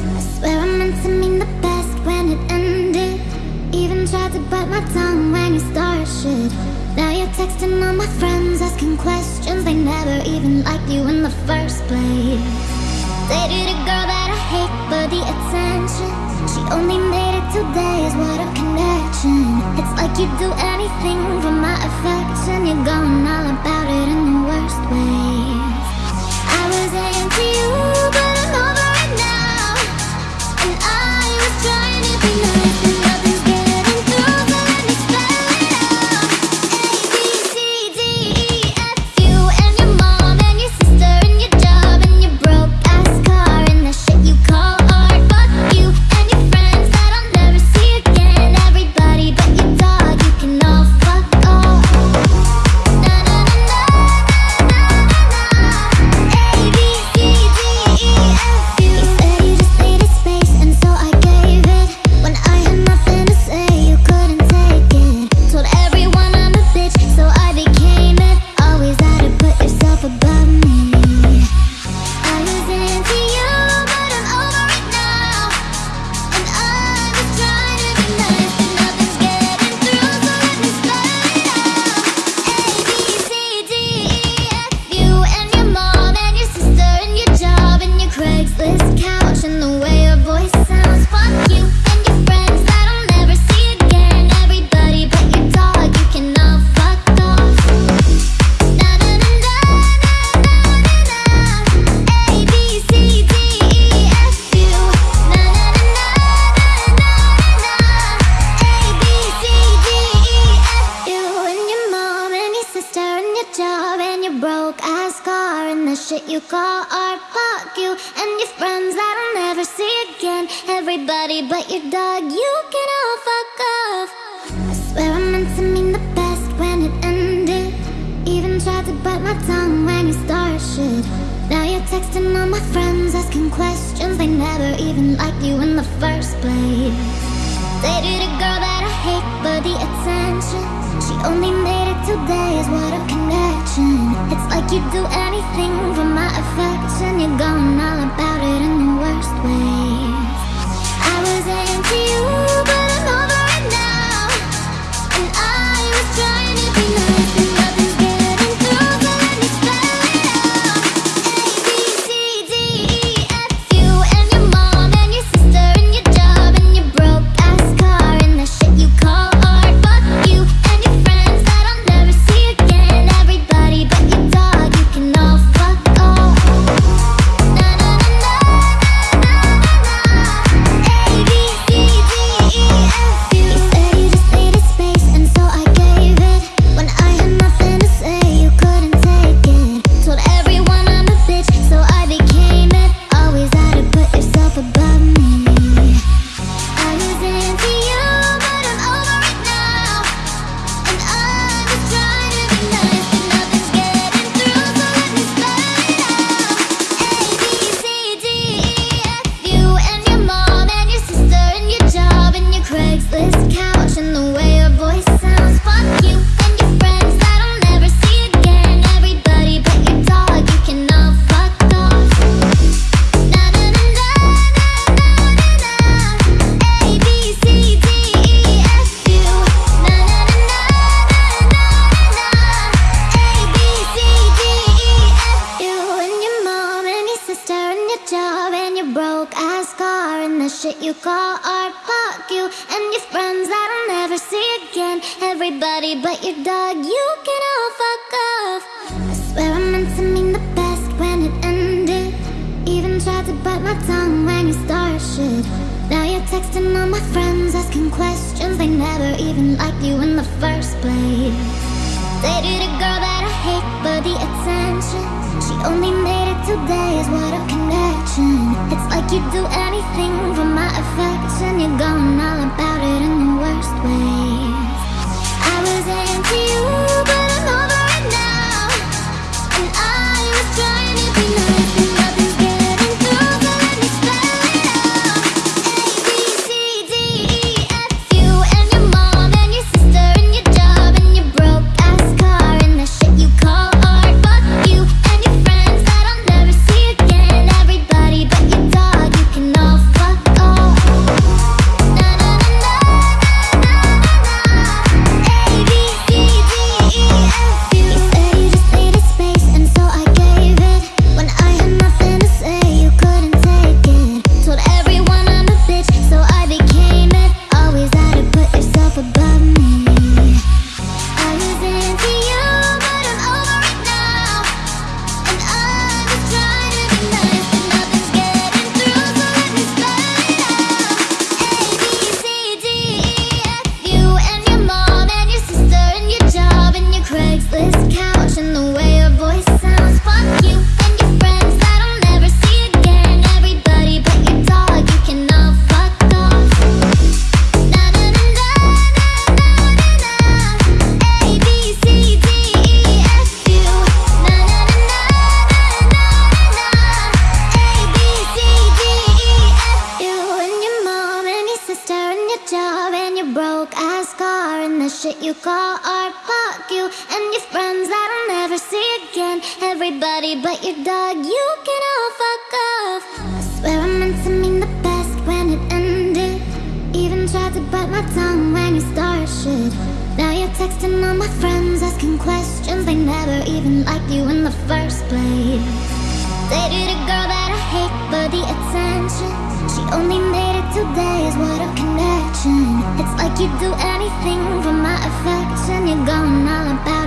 I swear I meant to mean the best when it ended. Even tried to bite my tongue when you started shit. Now you're texting all my friends asking questions. They never even liked you in the first place. Girl that I hate for the attention. She only made it two days, connection. It's like you'd do anything for my affection. You're going all about it in the worst ways. I was into you, shit you call art. Fuck you and your friends that I'll never see again. Everybody but your dog, you can all fuck off. I swear I meant to mean the best when it ended. Even tried to bite my tongue when you started shit. Now you're texting all my friends asking questions. They never even liked you in the first place. Dated a girl that I hate for the attention. She only made it two days, what a connection. It's like you'd do anything for my affection. You're going all about it in the worst ways. I was into you, broke ass car and the shit you call art. Fuck you and your friends that I'll never see again. Everybody but your dog, you can all fuck off. I swear I meant to mean the best when it ended. Even tried to bite my tongue when you started shit. Now you're texting all my friends asking questions. They never even liked you in the first place. Dated a girl that I hate for the attention. She only made it It's like you'd do anything for my affection. You're going all about it in the worst ways. the shit you call art Fuck you. And your friends that I'll never see again. Everybody but your dog, you can all fuck off. I swear I meant to mean the best when it ended. Even tried to bite my tongue when you started shit Now you're texting all my friends asking questions They never even liked you in the first place. Dated a girl that I hate for the attention. She only made it two days, what a And you're going all about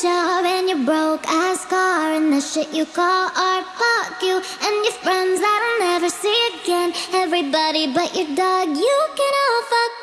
job and your broke ass car And the shit you call art. Fuck you and your friends that I'll never see again. Everybody but your dog You can all fuck